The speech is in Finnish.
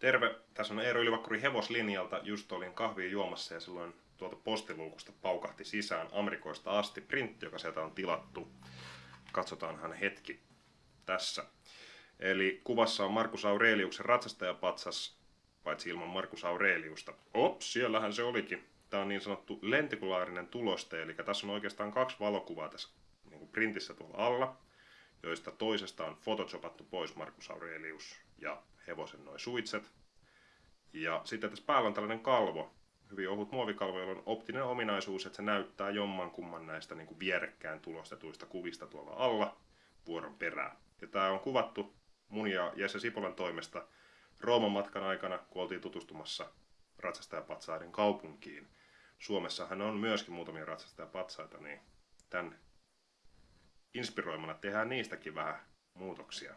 Terve, tässä on Eero Ylivakkuri hevoslinjalta. Just olin kahvia juomassa ja silloin tuolta postiluukusta paukahti sisään Amerikoista asti printti, joka sieltä on tilattu. Katsotaanhan hetki tässä. Eli kuvassa on Markus Aureliuksen ratsastajapatsas, paitsi ilman Markus Aureliusta. Ops, siellähän se olikin. Tämä on niin sanottu lentikulaarinen tuloste, eli tässä on oikeastaan kaksi valokuvaa tässä niin printissä tuolla alla, joista toisesta on photoshopattu pois Markus Aurelius ja hevosen noin suitset. Ja sitten tässä päällä on tällainen kalvo, hyvin ohut muovikalvo, jolla on optinen ominaisuus, että se näyttää jomman kumman näistä niin kuin vierekkään tulostetuista kuvista tuolla alla vuoron perään. Ja tämä on kuvattu mun ja Jesse Sipolan toimesta Rooman matkan aikana, kun oltiin tutustumassa ratsastajapatsaiden kaupunkiin. Suomessahan on myöskin muutamia ratsastajapatsaita, niin tämän inspiroimana tehdään niistäkin vähän muutoksia.